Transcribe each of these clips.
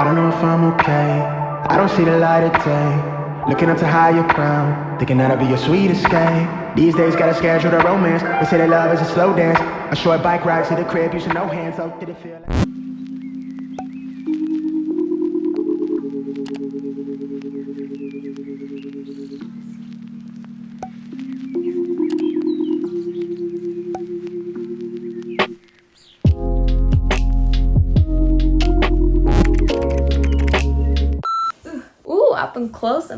I don't know if I'm okay. I don't see the light of day. Looking up to higher ground, thinking that'll be your sweet escape. These days, gotta schedule the romance. They say that love is a slow dance. A short bike ride to the crib, using no hands. So did it feel like?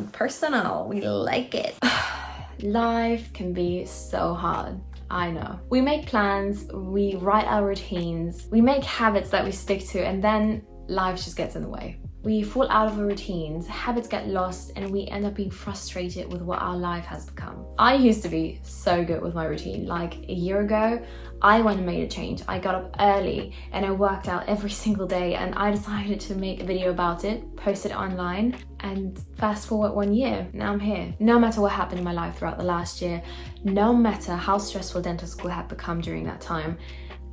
And personal. We like it. Life can be so hard. I know. We make plans, we write our routines, we make habits that we stick to and then life just gets in the way. We fall out of our routines, habits get lost, and we end up being frustrated with what our life has become. I used to be so good with my routine. Like a year ago, I went and made a change. I got up early and I worked out every single day and I decided to make a video about it, post it online, and fast forward one year, now I'm here. No matter what happened in my life throughout the last year, no matter how stressful dental school had become during that time,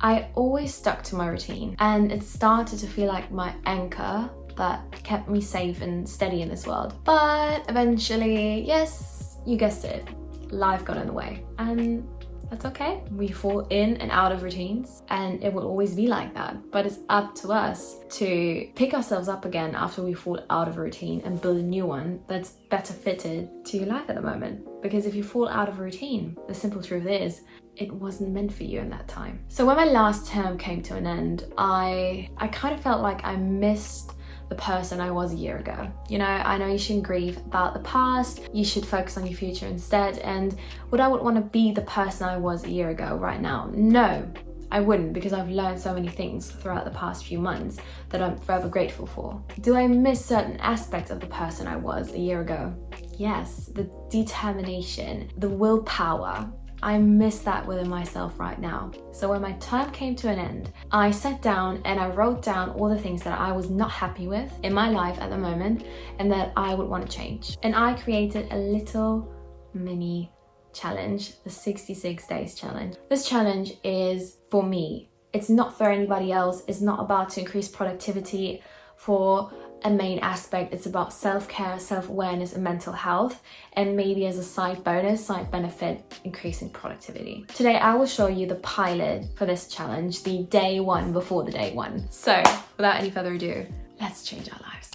I always stuck to my routine and it started to feel like my anchor that kept me safe and steady in this world. But eventually, yes, you guessed it, life got in the way. And that's okay. We fall in and out of routines and it will always be like that. But it's up to us to pick ourselves up again after we fall out of a routine and build a new one that's better fitted to your life at the moment. Because if you fall out of a routine, the simple truth is it wasn't meant for you in that time. So when my last term came to an end, I, I kind of felt like I missed the person I was a year ago. You know, I know you shouldn't grieve about the past, you should focus on your future instead. And would I would want to be the person I was a year ago right now? No, I wouldn't because I've learned so many things throughout the past few months that I'm forever grateful for. Do I miss certain aspects of the person I was a year ago? Yes, the determination, the willpower, I miss that within myself right now. So when my term came to an end, I sat down and I wrote down all the things that I was not happy with in my life at the moment and that I would want to change. And I created a little mini challenge, the 66 days challenge. This challenge is for me. It's not for anybody else. It's not about to increase productivity for a main aspect. It's about self-care, self-awareness and mental health and maybe as a side bonus, side benefit, increasing productivity. Today I will show you the pilot for this challenge, the day one before the day one. So without any further ado, let's change our lives.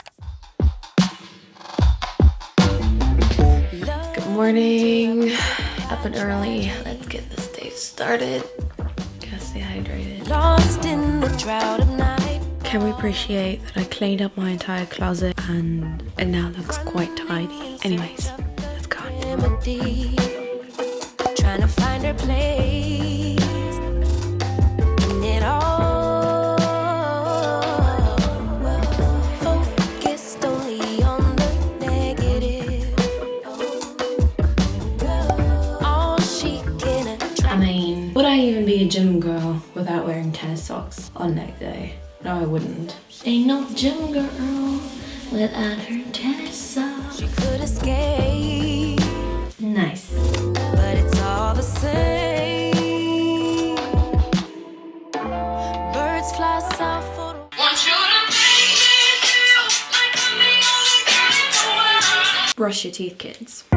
Good morning, up and early. Let's get this day started. Gotta stay hydrated. Lost in the drought of night. Can we appreciate that I cleaned up my entire closet and it now looks quite tidy? Anyways, let's go. Trying to find her place. I mean, would I even be a gym girl without wearing tennis socks on leg day? No, I wouldn't. Ain't no gym girl without her tennis socks. She could escape. Nice. But it's all the same. Birds fly south for the Brush your teeth, kids.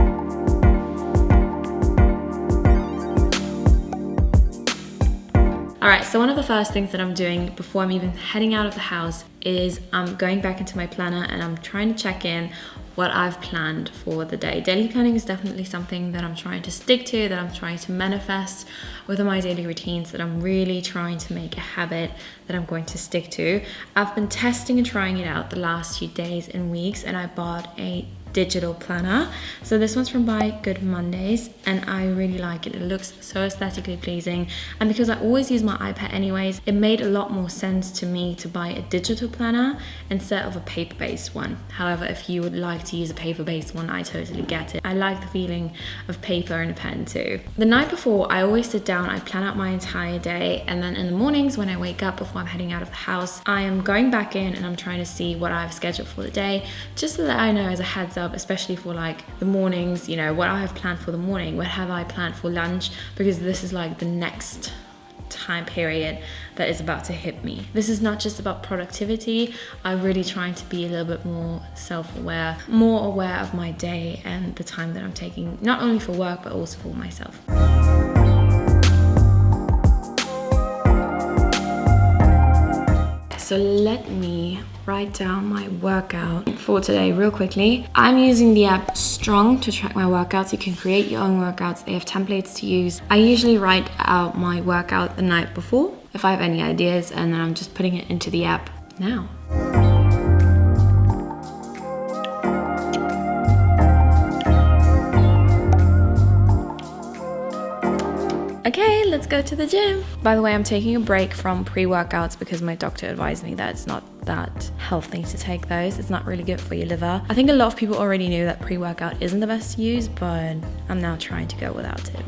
All right, so one of the first things that I'm doing before I'm even heading out of the house is I'm going back into my planner and I'm trying to check in what I've planned for the day. Daily planning is definitely something that I'm trying to stick to, that I'm trying to manifest within my daily routines, that I'm really trying to make a habit that I'm going to stick to. I've been testing and trying it out the last few days and weeks and I bought a digital planner. So this one's from Buy Good Mondays and I really like it. It looks so aesthetically pleasing and because I always use my iPad anyways, it made a lot more sense to me to buy a digital planner instead of a paper-based one. However, if you would like to use a paper-based one, I totally get it. I like the feeling of paper and a pen too. The night before, I always sit down, I plan out my entire day and then in the mornings when I wake up before I'm heading out of the house, I am going back in and I'm trying to see what I've scheduled for the day just so that I know as a heads up especially for like the mornings, you know, what I have planned for the morning, what have I planned for lunch, because this is like the next time period that is about to hit me. This is not just about productivity. I'm really trying to be a little bit more self-aware, more aware of my day and the time that I'm taking, not only for work, but also for myself. So let me write down my workout for today real quickly. I'm using the app Strong to track my workouts. You can create your own workouts. They have templates to use. I usually write out my workout the night before if I have any ideas and then I'm just putting it into the app now. Okay, let's go to the gym. By the way, I'm taking a break from pre-workouts because my doctor advised me that it's not that healthy to take those. It's not really good for your liver. I think a lot of people already knew that pre-workout isn't the best to use, but I'm now trying to go without it.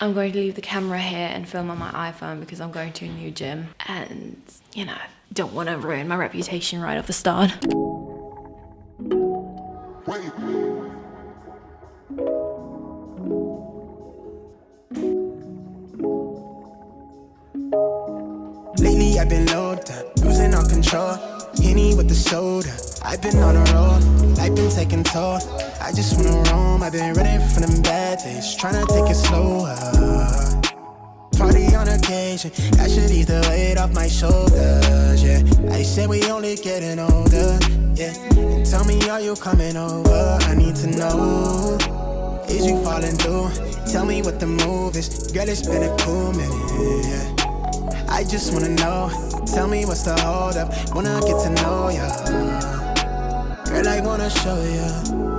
I'm going to leave the camera here and film on my iPhone because I'm going to a new gym and, you know, don't want to ruin my reputation right off the start. Lately Henny with the soda. I've been on a roll, life been taking toll. I just wanna roam, I've been running from them bad days, trying to take it slower. Party on occasion, that should ease the weight off my shoulders, yeah. I said we only getting older, yeah. And tell me, are you coming over? I need to know. Is you falling through? Tell me what the move is. Girl, it's been a cool minute, yeah. I just wanna know. Tell me what's the hold up. Wanna get to know ya. Girl, I wanna show ya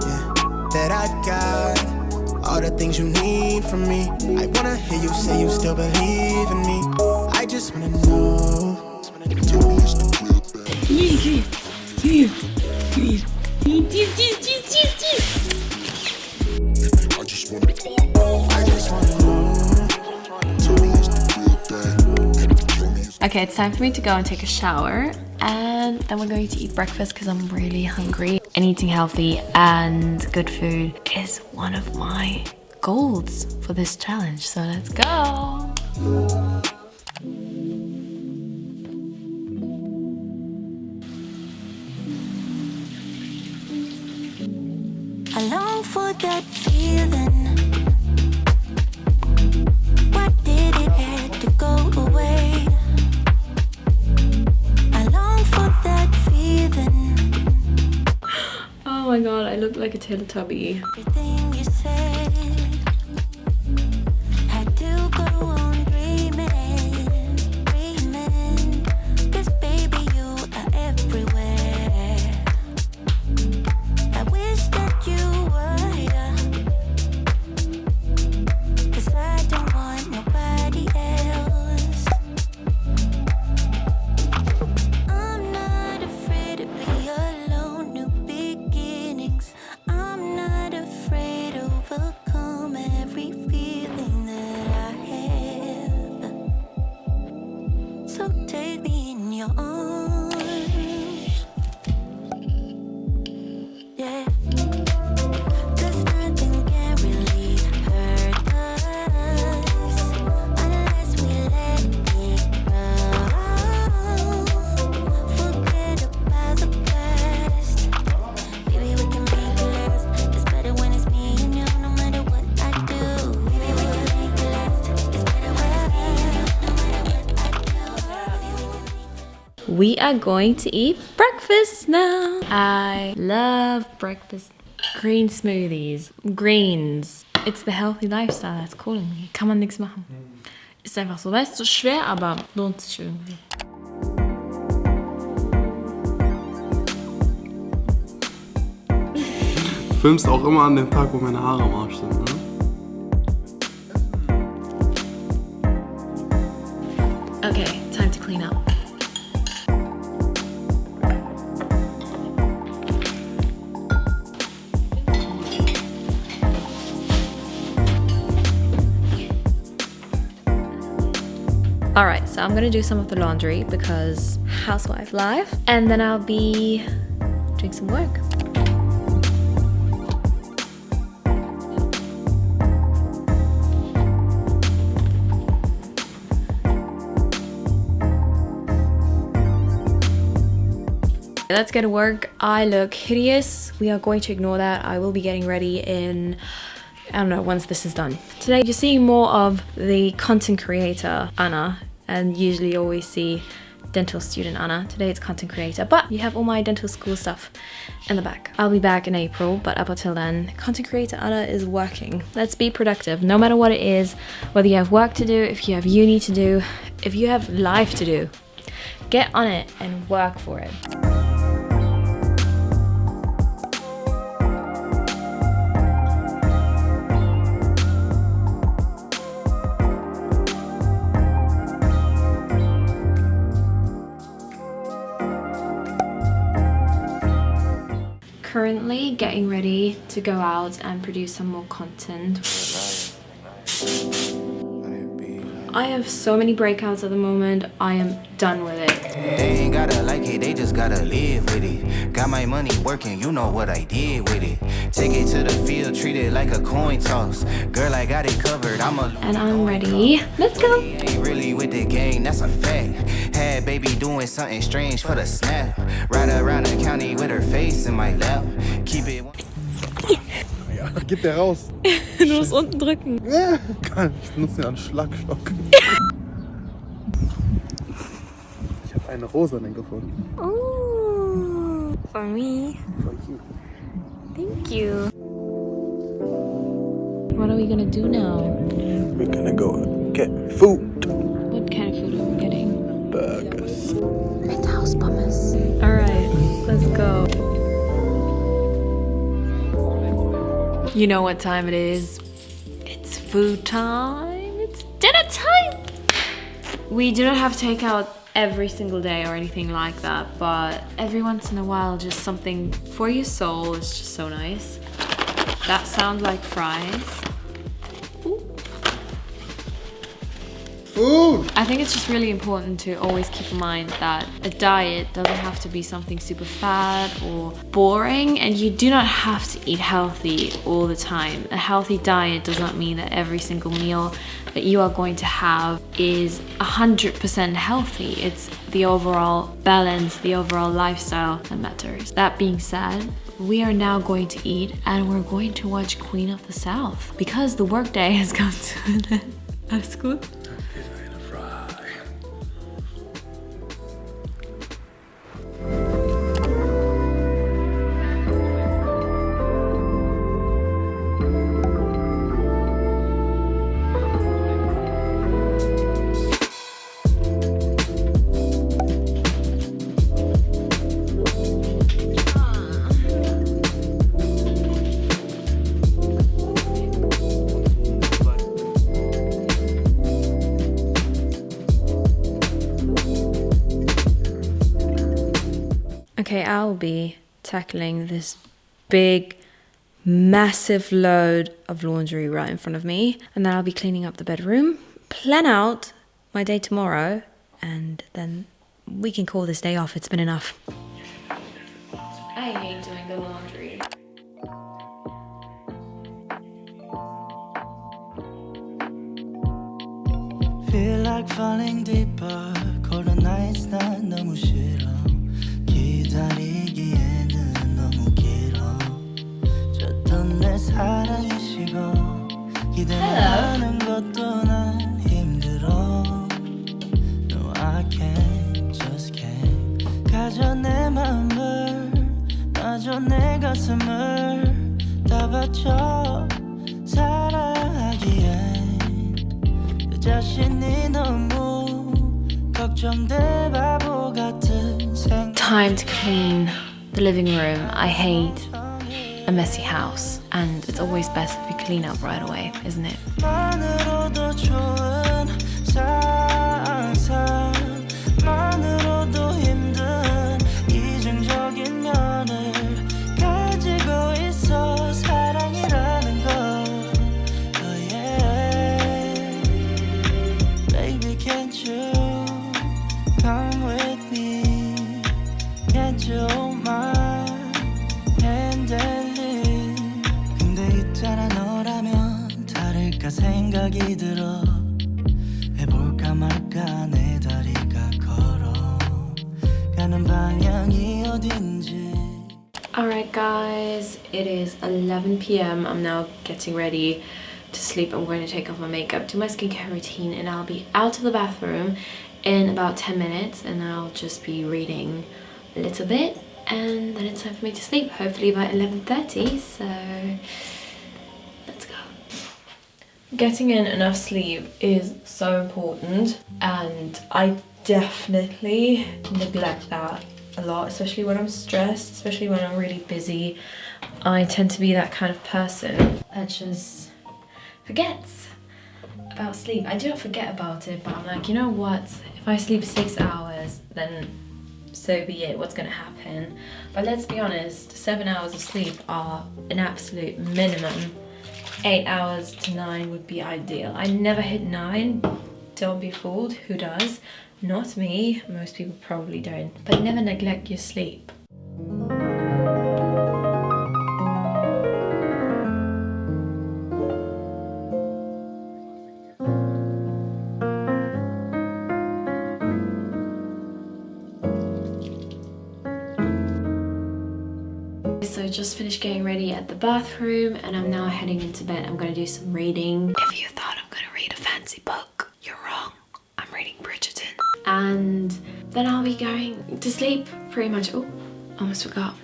yeah, that I've got all the things you need from me. I wanna hear you say you still believe in me. I just wanna know. I Okay, it's time for me to go and take a shower and then we're going to eat breakfast because I'm really hungry. And eating healthy and good food is one of my goals for this challenge. So let's go. I long for that feeling. God, I look like a Teletubby. We are going to eat breakfast now. I love breakfast. Green smoothies. Greens. It's the healthy lifestyle that's calling me. Kann man nichts machen. Mm. Ist einfach so. Weißt du, schwer, aber lohnt sich irgendwie. Filmst auch immer an dem Tag, wo meine Haare am Arsch sind, ne? Okay, time to clean up. All right, so I'm gonna do some of the laundry because housewife life. And then I'll be doing some work. Let's get to work. I look hideous. We are going to ignore that. I will be getting ready in I don't know, once this is done. Today you're seeing more of the content creator Anna and usually you always see dental student Anna. Today it's content creator, but you have all my dental school stuff in the back. I'll be back in April, but up until then, content creator Anna is working. Let's be productive, no matter what it is, whether you have work to do, if you have uni to do, if you have life to do, get on it and work for it. Currently getting ready to go out and produce some more content. I have so many breakouts at the moment. I am done with it. They ain't gotta like it, they just gotta live with it. Got my money working, you know what I did with it. Take it to the field, treat it like a coin toss. Girl, I got it covered, I'm a And I'm ready. Let's go. Ain't really with the gang, that's a fact. Had baby doing something strange for the snap. Ride around the county with her face in my lap. Keep it. Gib der raus. Du musst unten drücken. Ja, ich nutze den als Schlagstock. Ich habe eine rosanen gefunden. Ooh, for me. For you. Thank you. What are we gonna do now? We're gonna go get food. What kind of food are we getting? Burgers. house bummers. Alright, let's go. You know what time it is. It's food time. It's dinner time. We do not have takeout every single day or anything like that, but every once in a while, just something for your soul is just so nice. That sounds like fries. Food! I think it's just really important to always keep in mind that a diet doesn't have to be something super fat or boring, and you do not have to eat healthy all the time. A healthy diet does not mean that every single meal that you are going to have is 100% healthy. It's the overall balance, the overall lifestyle that matters. That being said, we are now going to eat and we're going to watch Queen of the South because the workday has come to an end. Alles gut? I'll be tackling this big, massive load of laundry right in front of me, and then I'll be cleaning up the bedroom, plan out my day tomorrow, and then we can call this day off. It's been enough. I hate doing the laundry. Feel like falling deeper. Colder nights 난 너무 싫어. 기다리기에는 너무 길어. 줬던 내 사랑이 식어. 기대하는 것도 난 힘들어. No, I can't, just can't. 가져 내 맘을, 놔줘 내 가슴을 다 바쳐 사랑하기엔. 내 자신이 너무 걱정돼 바보 생각 Time to clean the living room. I hate a messy house, and it's always best if you clean up right away, isn't it? Alright guys, it is 11 p.m. I'm now getting ready to sleep. I'm going to take off my makeup, do my skincare routine and I'll be out of the bathroom in about 10 minutes and I'll just be reading a little bit and then it's time for me to sleep, hopefully by 11.30 so let's go. Getting in enough sleep is so important and I definitely neglect that a lot, especially when I'm stressed, especially when I'm really busy. I tend to be that kind of person that just forgets about sleep. I do not forget about it, but I'm like, you know what? If I sleep six hours, then so be it. What's gonna happen? But let's be honest, seven hours of sleep are an absolute minimum. Eight hours to nine would be ideal. I never hit nine. Don't be fooled. Who does? Not me. Most people probably don't. But never neglect your sleep. So just finished getting ready at the bathroom and I'm now heading into bed. I'm gonna do some reading. If you thought I'm gonna read a fancy book, you're wrong. I'm reading Bridgerton. And then I'll be going to sleep pretty much. Oh, almost forgot.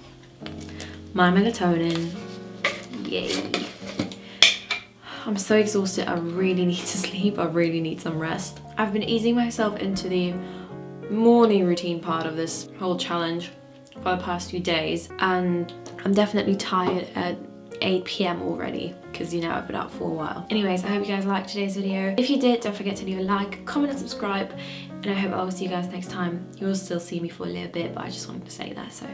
My melatonin. Yay. I'm so exhausted. I really need to sleep. I really need some rest. I've been easing myself into the morning routine part of this whole challenge for the past few days and I'm definitely tired at 8 p.m. already because you know I've been up for a while. Anyways, I hope you guys liked today's video. If you did, don't forget to leave a like, comment and subscribe and I hope I will see you guys next time. You'll still see me for a little bit but I just wanted to say that so.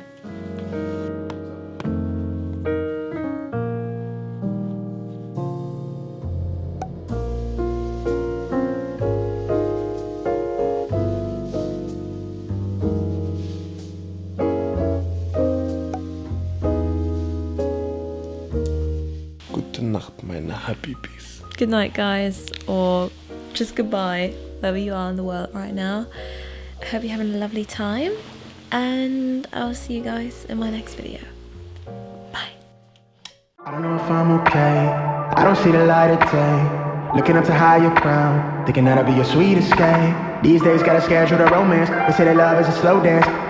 Gute Nacht, meine Habibis. Good night guys or just goodbye wherever you are in the world right now. I hope you're having a lovely time and I'll see you guys in my next video. Bye. I don't know if I'm okay. I don't see the light of day. Looking up to higher ground, thinking that'll be your sweet escape. These days, gotta schedule the romance. They say that love is a slow dance.